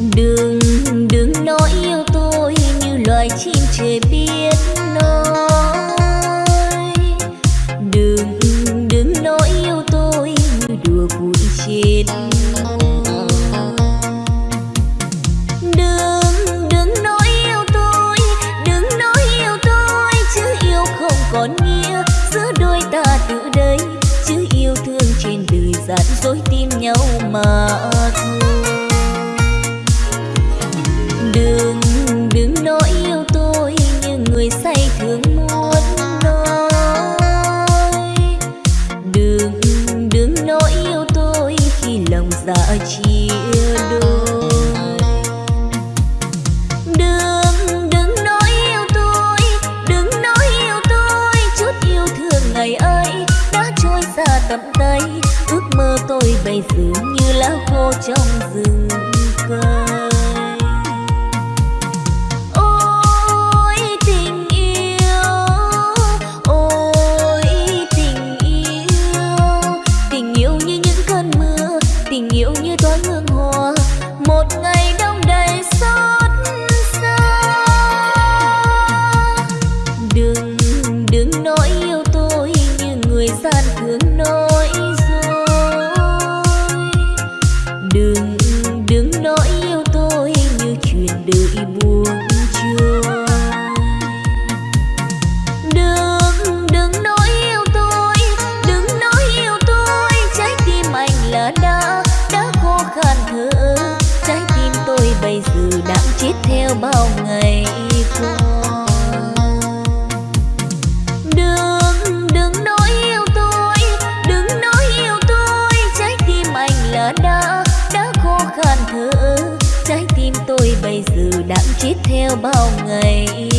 Đừng, đừng nói yêu tôi như loài chim trời biết nói. Đừng, đừng nói yêu tôi như đùa vui trên Đừng, đừng nói yêu tôi, đừng nói yêu tôi Chứ yêu không còn nghĩa giữa đôi ta từ đây. Chứ yêu thương trên đời dạt dối tim nhau mà thôi theo bao ngày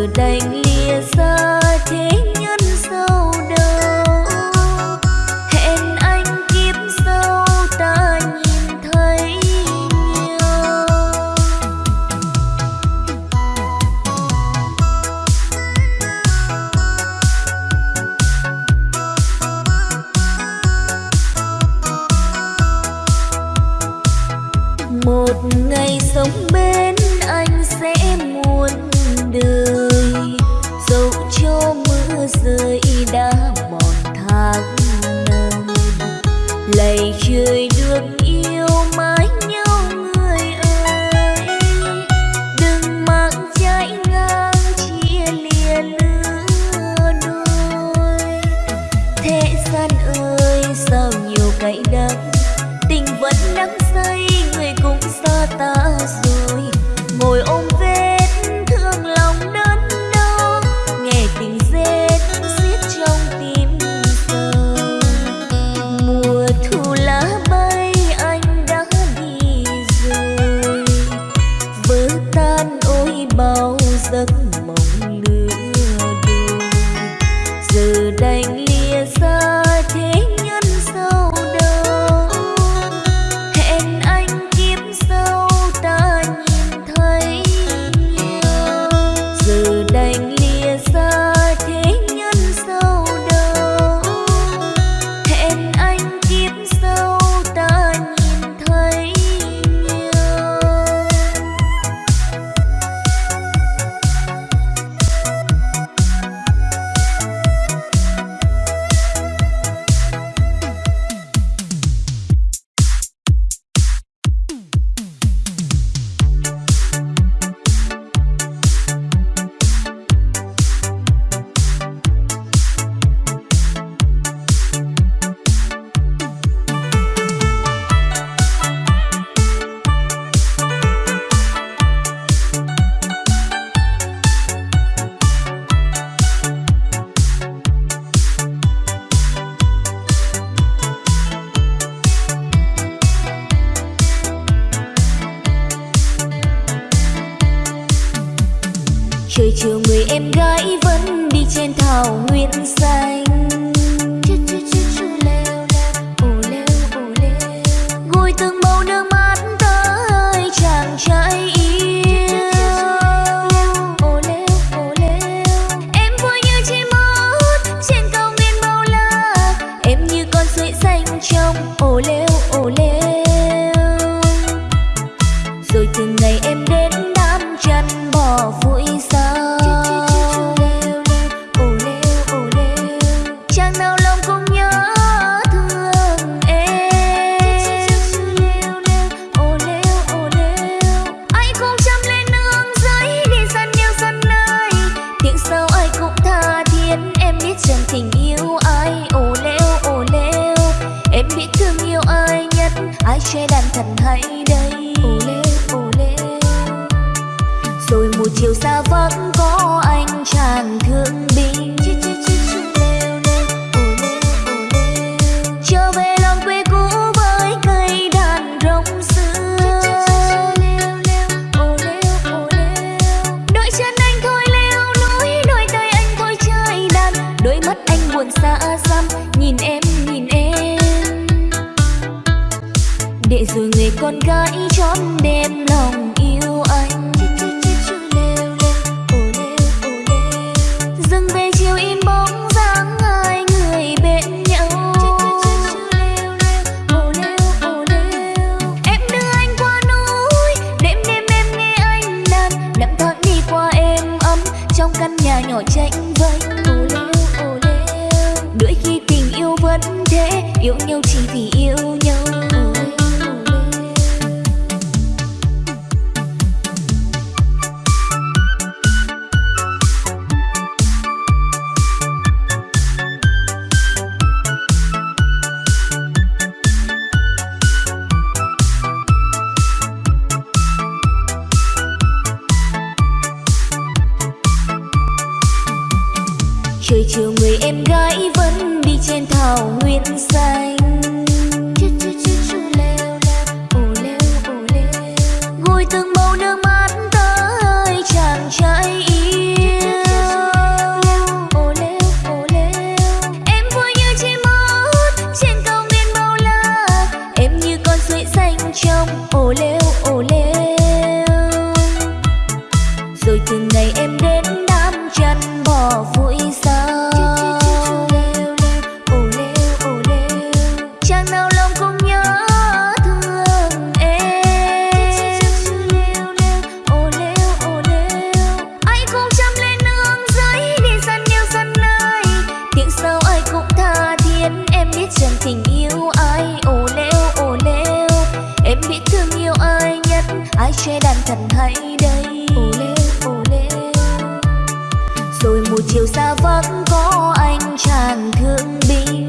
từ đánh con gái chót đem lòng yêu anh. Dừng về chiều im bóng dáng hai người bên nhau. Em đưa anh qua núi, đêm đêm em nghe anh đàn. Nặng thoáng đi qua em ấm, trong căn nhà nhỏ tranh vênh đôi khi tình yêu vẫn thế, yêu nhau chỉ vì yêu nhau. một chiều xa vắng có anh chàng thương binh.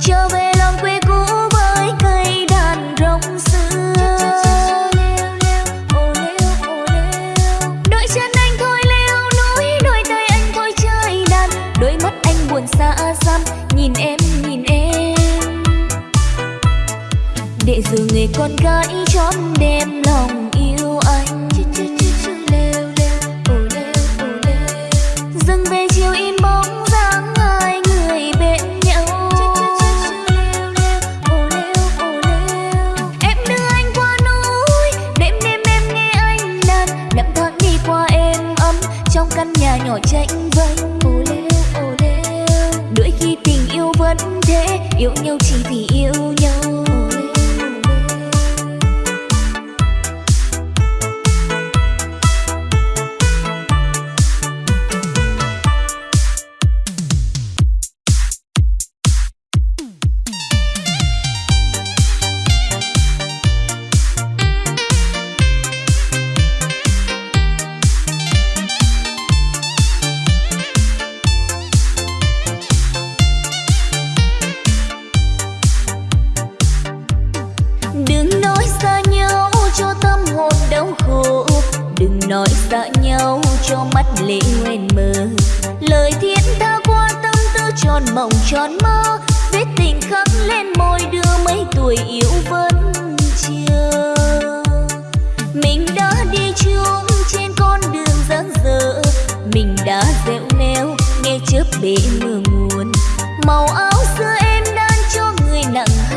Trở về lòng quê cũ với cây đàn rong xưa. Đôi chân anh thôi leo núi đôi tay anh thôi chơi đàn. Đôi mắt anh buồn xa xăm nhìn em nhìn em. Để giờ người con gái chóm đêm yêu nhau chỉ vì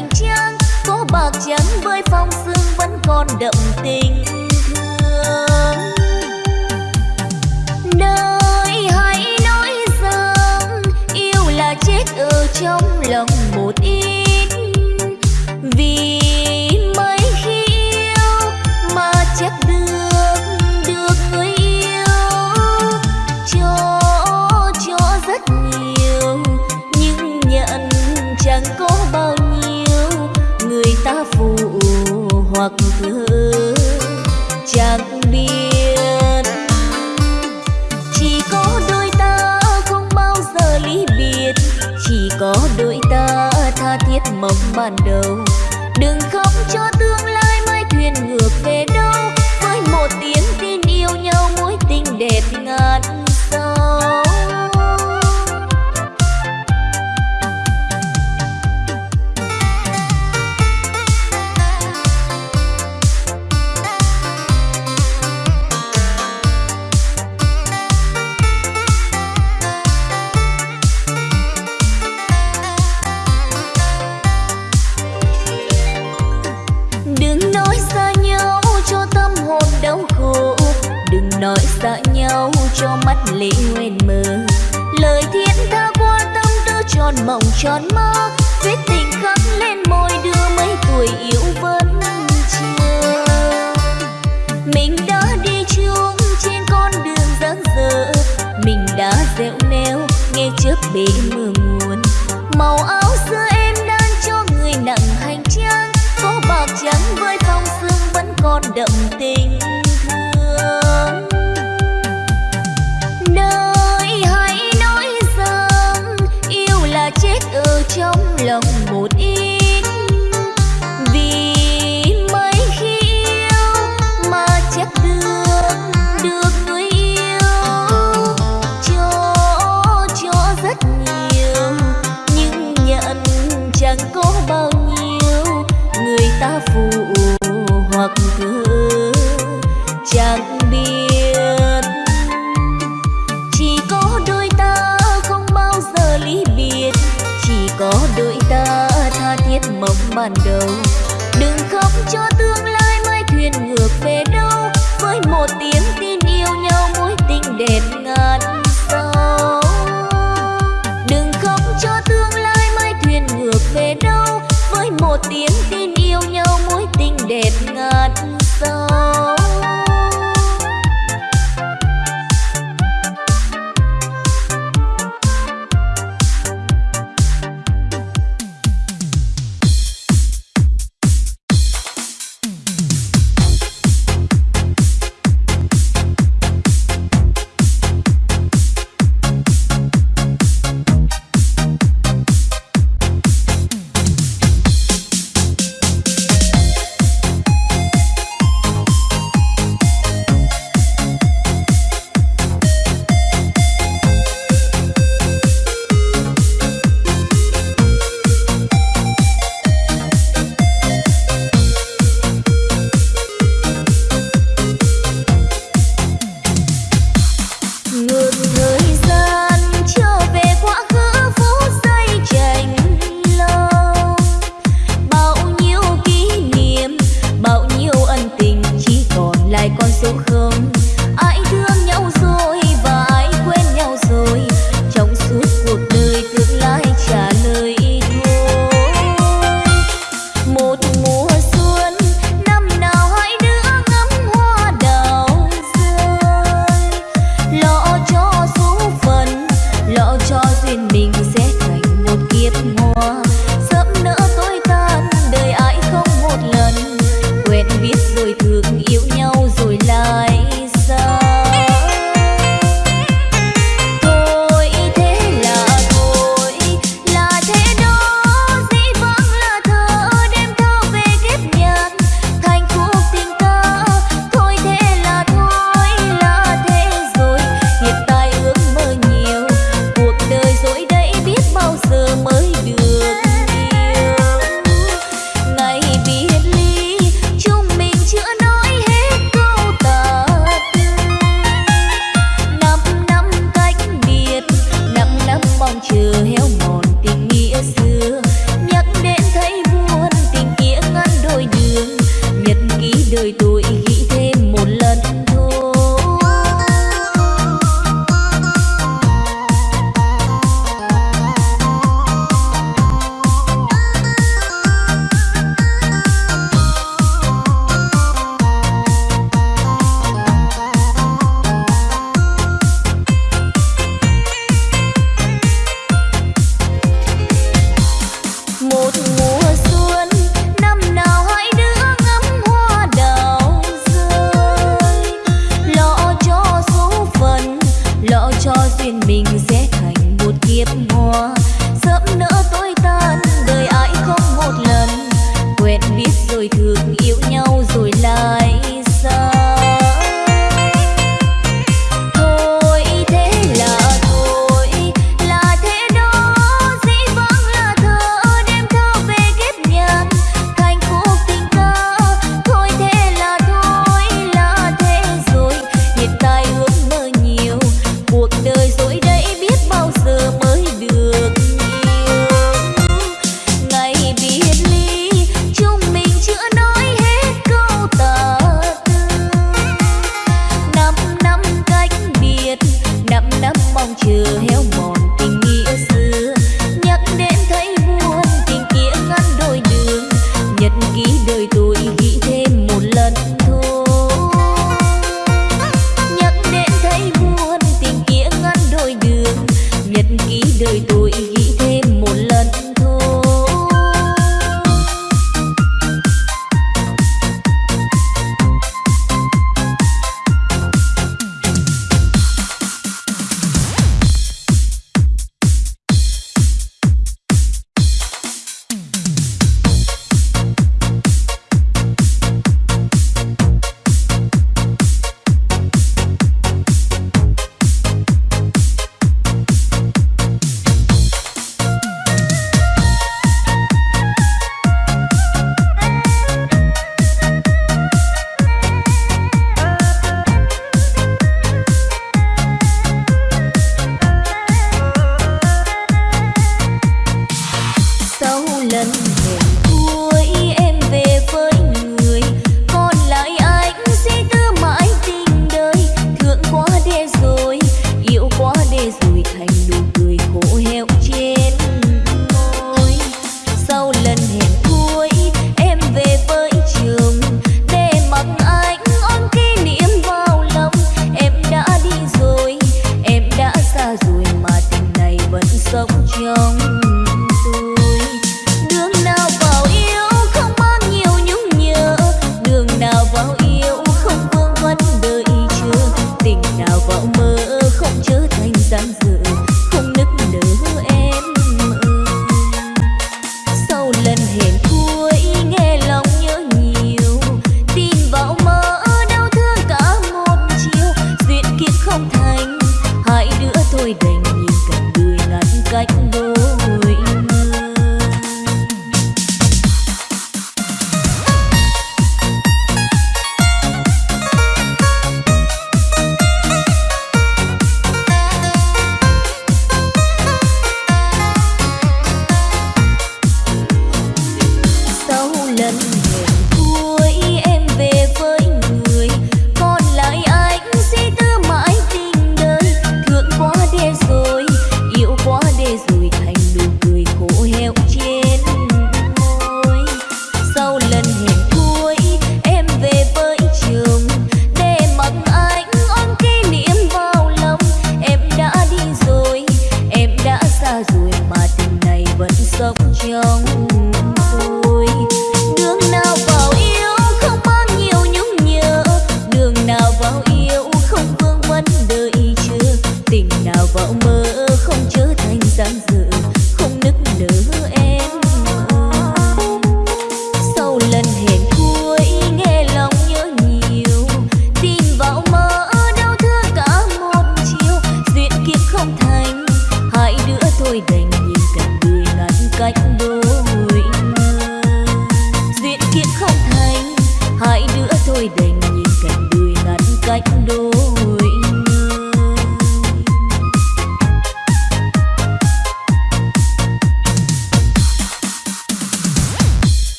nặng hành trang có bạc trắng với phong sương vẫn còn đậm tình thương. Đời hãy nói rằng, yêu là chết ở trong lòng một yêu thơ chẳng biết. Chỉ có đôi ta không bao giờ ly biệt. Chỉ có đôi ta tha thiết mong ban đầu. Đừng khóc cho tương lai mai thuyền ngược về đâu. Với một tiếng tin yêu nhau mối tình đẹp cho mắt lệ nguyên mơ. Lời thiên tha qua tâm tư tròn mộng tròn mơ, viết tình khắc lên môi đưa mấy tuổi yêu vẫn chưa. Mình đã đi chung trên con đường dáng dở, mình đã dẻo neo nghe trước bể mưa nguồn màu áo xưa em đan cho người nặng hành trang, có bạc trắng với phong sương vẫn còn đậm tình. Lòng một ít. Vì mấy khi yêu mà chắc được được người yêu. Cho cho rất nhiều, nhưng nhận chẳng có bao nhiêu. Người ta phụ mộng ban đầu. Đừng khóc cho tương lai mai thuyền ngược về đâu. Với một tiếng tin yêu nhau mối tình đẹp số không.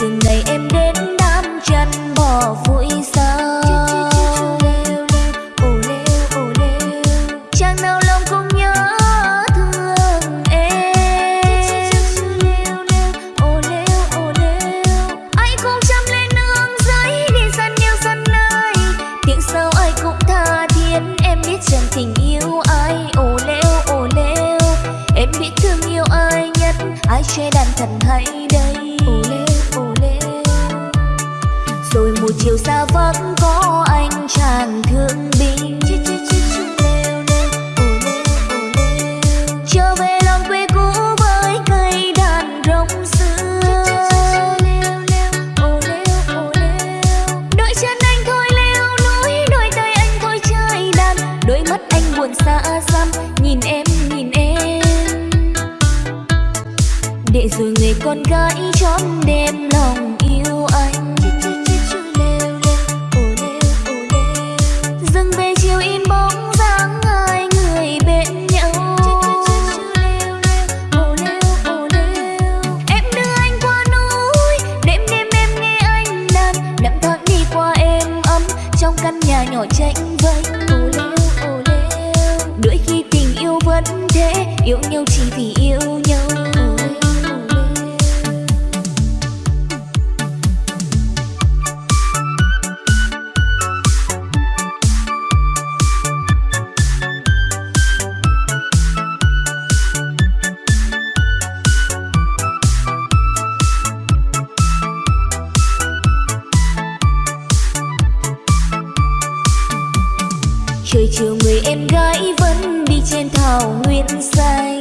Từ ngày em vì yêu